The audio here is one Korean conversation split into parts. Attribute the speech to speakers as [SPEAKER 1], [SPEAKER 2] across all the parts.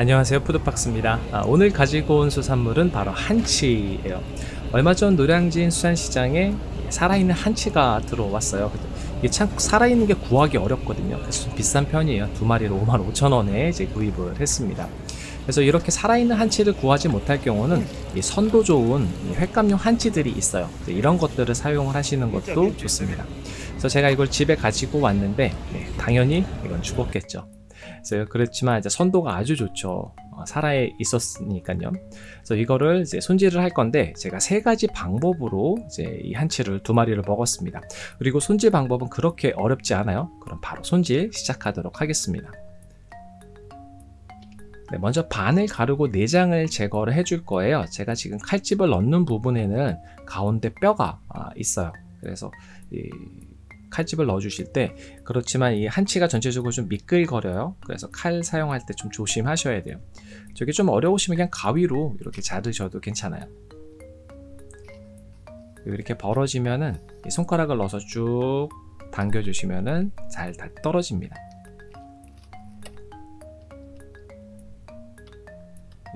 [SPEAKER 1] 안녕하세요. 푸드박스입니다. 아, 오늘 가지고 온 수산물은 바로 한치예요. 얼마 전 노량진 수산시장에 살아있는 한치가 들어왔어요. 이게 참 살아있는 게 구하기 어렵거든요. 그래서 좀 비싼 편이에요. 두 마리로 5만 5천 원에 이제 구입을 했습니다. 그래서 이렇게 살아있는 한치를 구하지 못할 경우는 이 선도 좋은 이 횟감용 한치들이 있어요. 이런 것들을 사용을 하시는 것도 좋습니다. 그래서 제가 이걸 집에 가지고 왔는데 네, 당연히 이건 죽었겠죠 그래서 그렇지만 이제 선도가 아주 좋죠. 어, 살아 있었으니까요. 그래서 이거를 이제 손질을 할 건데 제가 세 가지 방법으로 이제 이 한치를 두 마리를 먹었습니다. 그리고 손질 방법은 그렇게 어렵지 않아요. 그럼 바로 손질 시작하도록 하겠습니다. 네, 먼저 반을 가르고 내장을 제거를 해줄 거예요. 제가 지금 칼집을 넣는 부분에는 가운데 뼈가 아, 있어요. 그래서 이 칼집을 넣어 주실 때 그렇지만 이 한치가 전체적으로 좀 미끌거려요. 그래서 칼 사용할 때 좀 조심하셔야 돼요. 저게 좀 어려우시면 그냥 가위로 이렇게 자르셔도 괜찮아요. 이렇게 벌어지면은 손가락을 넣어서 쭉 당겨 주시면은 잘 다 떨어집니다.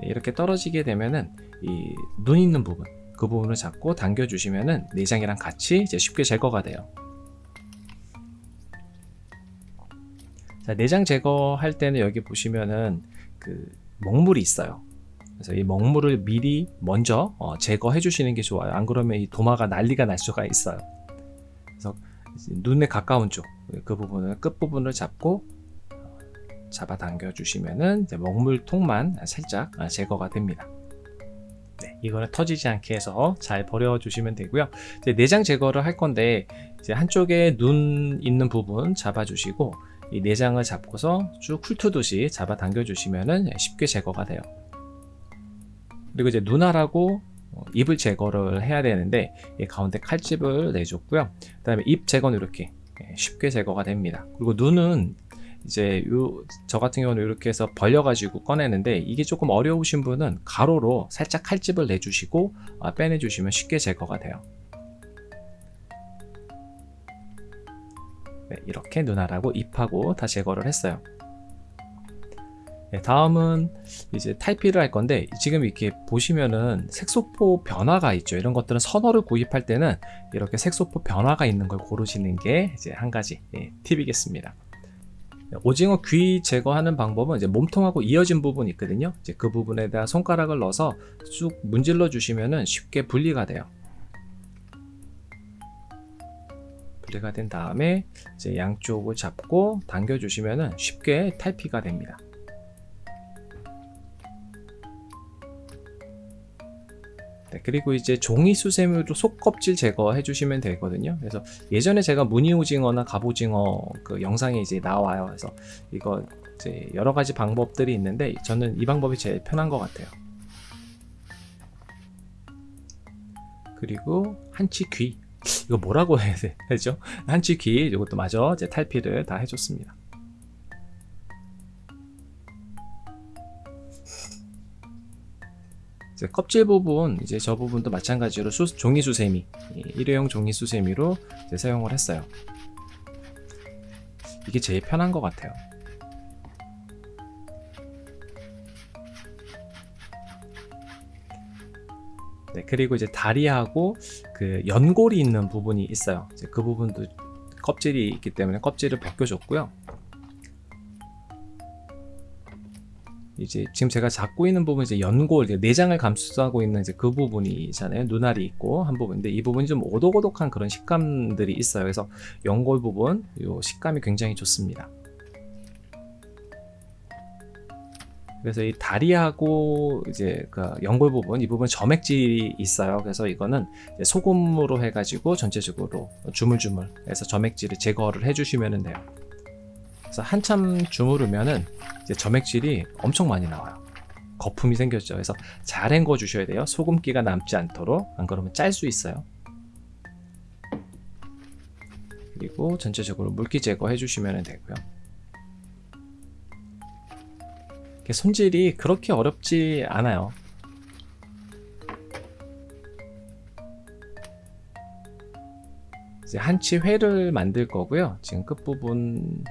[SPEAKER 1] 이렇게 떨어지게 되면은 이 눈 있는 부분 그 부분을 잡고 당겨 주시면은 내장이랑 같이 이제 쉽게 제거가 돼요 자, 내장 제거할 때는 여기 보시면은 그 먹물이 있어요. 그래서 이 먹물을 미리 먼저 어, 제거해 주시는 게 좋아요. 안 그러면 이 도마가 난리가 날 수가 있어요. 그래서 눈에 가까운 쪽 그 부분을 끝 부분을 잡고 어, 잡아 당겨 주시면은 먹물통만 살짝 아, 제거가 됩니다. 네, 이거는 터지지 않게 해서 잘 버려 주시면 되고요. 내장 제거를 할 건데 한쪽에 눈 있는 부분 잡아 주시고 이 내장을 잡고서 쭉 훑어듯이 잡아 당겨 주시면 쉽게 제거가 돼요. 그리고 이제 눈알하고 어, 입을 제거를 해야 되는데 가운데 칼집을 내줬고요. 그 다음에 입 제거는 이렇게 예, 쉽게 제거가 됩니다. 그리고 눈은 이제 요, 저 같은 경우는 이렇게 해서 벌려 가지고 꺼내는데 이게 조금 어려우신 분은 가로로 살짝 칼집을 내주시고 아, 빼내 주시면 쉽게 제거가 돼요 네, 이렇게 눈알하고 잎하고 다 제거를 했어요. 네, 다음은 이제 탈피를 할 건데 지금 이렇게 보시면은 색소포 변화가 있죠. 이런 것들은 선어를 구입할 때는 이렇게 색소포 변화가 있는 걸 고르시는 게 이제 한 가지 예, 팁이겠습니다. 네, 오징어 귀 제거하는 방법은 이제 몸통하고 이어진 부분이 있거든요. 이제 그 부분에다 손가락을 넣어서 쭉 문질러 주시면은 쉽게 분리가 돼요 분리가 된 다음에 이제 양쪽을 잡고 당겨 주시면 쉽게 탈피가 됩니다. 네, 그리고 이제 종이 수세미로 속껍질 제거해 주시면 되거든요. 그래서 예전에 제가 무늬오징어나 갑오징어 그 영상에 이제 나와요. 그래서 이거 이제 여러 가지 방법들이 있는데 저는 이 방법이 제일 편한 것 같아요. 그리고 한치 귀 이거 뭐라고 해야 되죠? 한치키 이것도 마저 이제 탈피를 다 해줬습니다. 껍질 부분 이제 저 부분도 마찬가지로 수, 종이 수세미 일회용 종이 수세미로 사용을 했어요. 이게 제일 편한 것 같아요. 네, 그리고 이제 다리하고 그 연골이 있는 부분이 있어요. 그 부분도 껍질이 있기 때문에 껍질을 벗겨줬고요. 이제 지금 제가 잡고 있는 부분 이제 연골, 내장을 감싸고 있는 이제 그 부분이잖아요. 눈알이 있고 한 부분인데 이 부분이 좀 오독오독한 그런 식감들이 있어요. 그래서 연골 부분, 이 식감이 굉장히 좋습니다. 그래서 이 다리하고 이제 그 연골 부분 이 부분 점액질이 있어요. 그래서 이거는 소금으로 해가지고 전체적으로 주물주물 해서 점액질을 제거를 해주시면 돼요. 그래서 한참 주무르면은 이제 점액질이 엄청 많이 나와요. 거품이 생겼죠. 그래서 잘 헹궈 주셔야 돼요. 소금기가 남지 않도록. 안 그러면 짤 수 있어요. 그리고 전체적으로 물기 제거해 주시면 되고요 손질이 그렇게 어렵지 않아요 이제 한치 회를 만들 거고요 지금 끝부분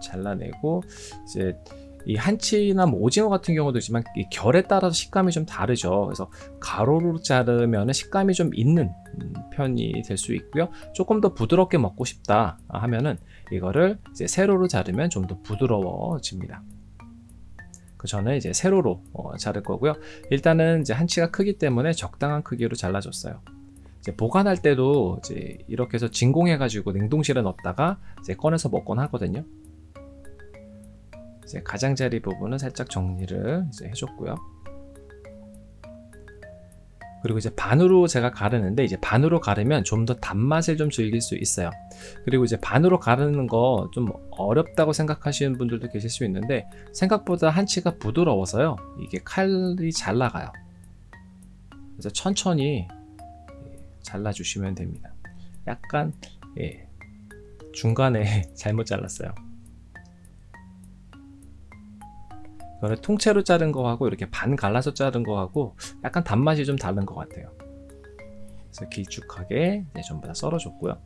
[SPEAKER 1] 잘라내고 이제 이 한치나 뭐 오징어 같은 경우도 있지만 이 결에 따라서 식감이 좀 다르죠. 그래서 가로로 자르면 식감이 좀 있는 음, 편이 될 수 있고요. 조금 더 부드럽게 먹고 싶다 하면은 이거를 이제 세로로 자르면 좀 더 부드러워집니다. 그 저는 이제 세로로 어, 자를 거고요. 일단은 이제 한치가 크기 때문에 적당한 크기로 잘라줬어요. 보관할 때도 이제 이렇게 해서 진공해 가지고 냉동실에 넣었다가 이제 꺼내서 먹곤 하거든요. 이제 가장자리 부분은 살짝 정리를 이제 해줬고요. 그리고 이제 반으로 제가 가르는데 이제 반으로 가르면 좀 더 단맛을 좀 즐길 수 있어요. 그리고 이제 반으로 가르는 거 좀 어렵다고 생각하시는 분들도 계실 수 있는데 생각보다 한치가 부드러워서요. 이게 칼이 잘 나가요. 그래서 천천히 잘라주시면 됩니다. 약간 예, 중간에 잘못 잘랐어요. 이거를 통째로 자른 거하고 이렇게 반 갈라서 자른 거하고 약간 단맛이 좀 다른 것 같아요. 그래서 길쭉하게 네, 전부 다 썰어줬고요.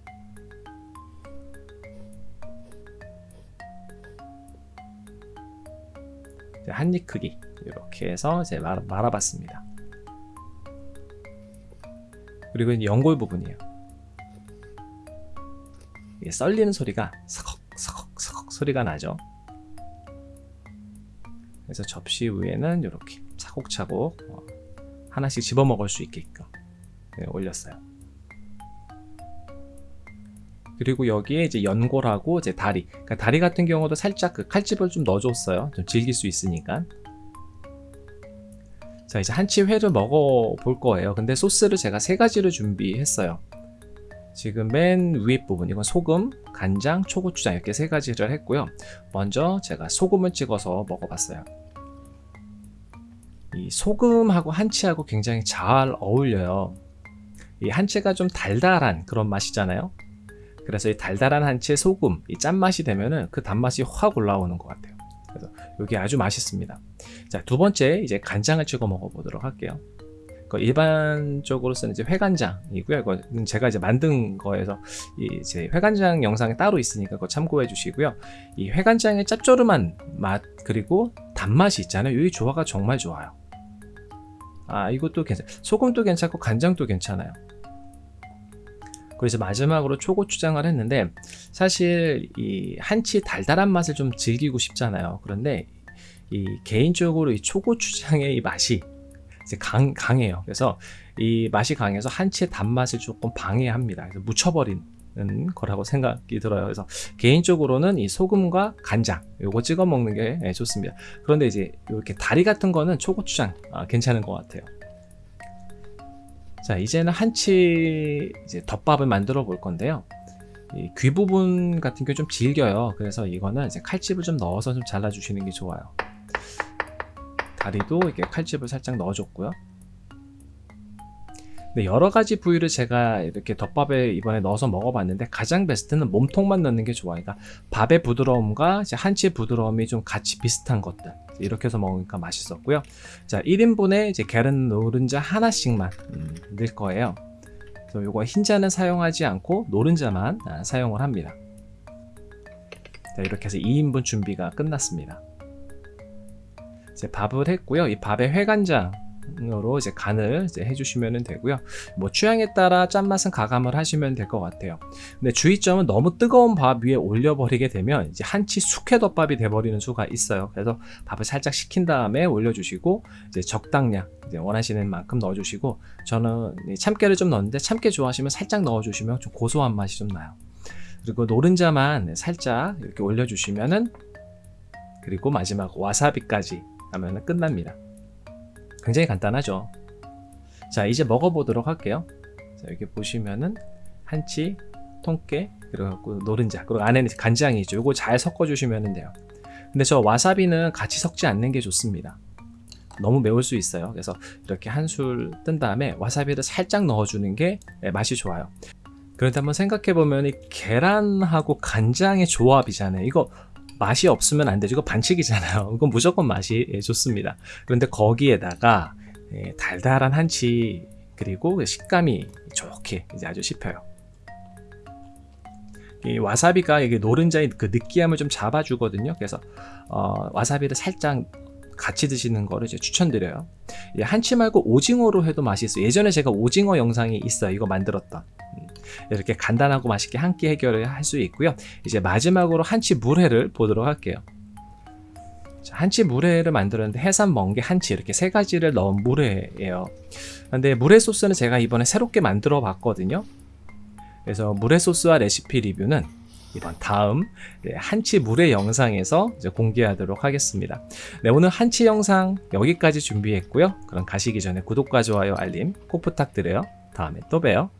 [SPEAKER 1] 한 입 크기 이렇게 해서 이제 말아, 말아봤습니다. 그리고 연골 부분이에요. 이게 썰리는 소리가 서걱 서걱 서걱 소리가 나죠. 그래서 접시 위에는 이렇게 차곡차곡 어, 하나씩 집어 먹을 수 있게끔 네, 올렸어요. 그리고 여기에 이제 연골하고 이제 다리. 그러니까 다리 같은 경우도 살짝 그 칼집을 좀 넣어줬어요. 좀 질길 수 있으니까. 자 이제 한치 회를 먹어 볼 거예요. 근데 소스를 제가 세 가지를 준비했어요. 지금 맨 위에 부분 이건 소금, 간장, 초고추장 이렇게 세 가지를 했고요. 먼저 제가 소금을 찍어서 먹어봤어요. 이 소금하고 한치하고 굉장히 잘 어울려요. 이 한치가 좀 달달한 그런 맛이잖아요. 그래서 이 달달한 한치에 소금, 이 짠맛이 되면은 그 단맛이 확 올라오는 것 같아요. 그래서 이게 아주 맛있습니다. 자, 두 번째 이제 간장을 찍어 먹어보도록 할게요. 그 일반적으로 쓰는 이제 회간장이고요. 이거 제가 이제 만든 거에서 이제 회간장 영상이 따로 있으니까 그거 참고해 주시고요. 이 회간장의 짭조름한 맛 그리고 단맛이 있잖아요. 이 조화가 정말 좋아요. 아 이것도 괜찮. 소금도 괜찮고 간장도 괜찮아요. 그래서 마지막으로 초고추장을 했는데 사실 이 한치 달달한 맛을 좀 즐기고 싶잖아요. 그런데 이 개인적으로 이 초고추장의 이 맛이 이제 강, 강해요. 그래서 이 맛이 강해서 한치의 단맛을 조금 방해합니다. 그래서 묻혀버리는 거라고 생각이 들어요. 그래서 개인적으로는 이 소금과 간장 요거 찍어 먹는 게 예, 좋습니다. 그런데 이제 이렇게 다리 같은 거는 초고추장 아, 괜찮은 것 같아요. 자 이제는 한치 이제 덮밥을 만들어 볼 건데요. 이귀 부분 같은 게 좀 질겨요. 그래서 이거는 이제 칼집을 좀 넣어서 좀 잘라 주시는 게 좋아요. 다리도 이렇게 칼집을 살짝 넣어줬고요. 네, 여러 가지 부위를 제가 이렇게 덮밥에 이번에 넣어서 먹어봤는데 가장 베스트는 몸통만 넣는 게 좋아요. 그러니까 밥의 부드러움과 한치의 부드러움이 좀 같이 비슷한 것들 이렇게 해서 먹으니까 맛있었고요. 자, 1인분에 이제 계란 노른자 하나씩만 음, 넣을 거예요. 그래서 이거 흰자는 사용하지 않고 노른자만 아, 사용을 합니다. 자, 이렇게 해서 2인분 준비가 끝났습니다. 이제 밥을 했고요. 이 밥에 회간장 으로 이제 간을 이제 해주시면 되고요. 뭐 취향에 따라 짠맛은 가감을 하시면 될 것 같아요. 근데 주의점은 너무 뜨거운 밥 위에 올려버리게 되면 이제 한치 숙회덮밥이 돼버리는 수가 있어요. 그래서 밥을 살짝 식힌 다음에 올려주시고 이제 적당량 이제 원하시는 만큼 넣어주시고 저는 참깨를 좀 넣는데 참깨 좋아하시면 살짝 넣어주시면 좀 고소한 맛이 좀 나요. 그리고 노른자만 살짝 이렇게 올려주시면은 그리고 마지막 와사비까지 하면 끝납니다. 굉장히 간단하죠. 자 이제 먹어보도록 할게요. 자 여기 보시면은 한치, 통깨, 그리고 노른자, 그리고 안에는 간장이 있죠. 이거 잘 섞어 주시면 돼요. 근데 저 와사비는 같이 섞지 않는 게 좋습니다. 너무 매울 수 있어요. 그래서 이렇게 한 술 뜬 다음에 와사비를 살짝 넣어주는 게 네, 맛이 좋아요. 그런데 한번 생각해보면 이 계란하고 간장의 조합이잖아요. 이거 맛이 없으면 안 되죠. 이거 반칙이잖아요. 이건 무조건 맛이 예, 좋습니다. 그런데 거기에다가 예, 달달한 한치 그리고 그 식감이 좋게 이제 아주 씹혀요. 이 와사비가 이게 노른자의 그 느끼함을 좀 잡아주거든요. 그래서 어, 와사비를 살짝 같이 드시는 거를 이제 추천드려요. 예, 한치 말고 오징어로 해도 맛있어요. 예전에 제가 오징어 영상이 있어요. 이거 만들었던. 음, 이렇게 간단하고 맛있게 한 끼 해결을 할 수 있고요. 이제 마지막으로 한치 물회를 보도록 할게요. 자, 한치 물회를 만들었는데 해산 멍게 한치 이렇게 세 가지를 넣은 물회예요. 근데 물회 소스는 제가 이번에 새롭게 만들어 봤거든요. 그래서 물회 소스와 레시피 리뷰는 이번 다음 네, 한치 물회 영상에서 공개하도록 하겠습니다. 네, 오늘 한치 영상 여기까지 준비했고요. 그럼 가시기 전에 구독과 좋아요, 알림 꼭 부탁드려요. 다음에 또 봬요.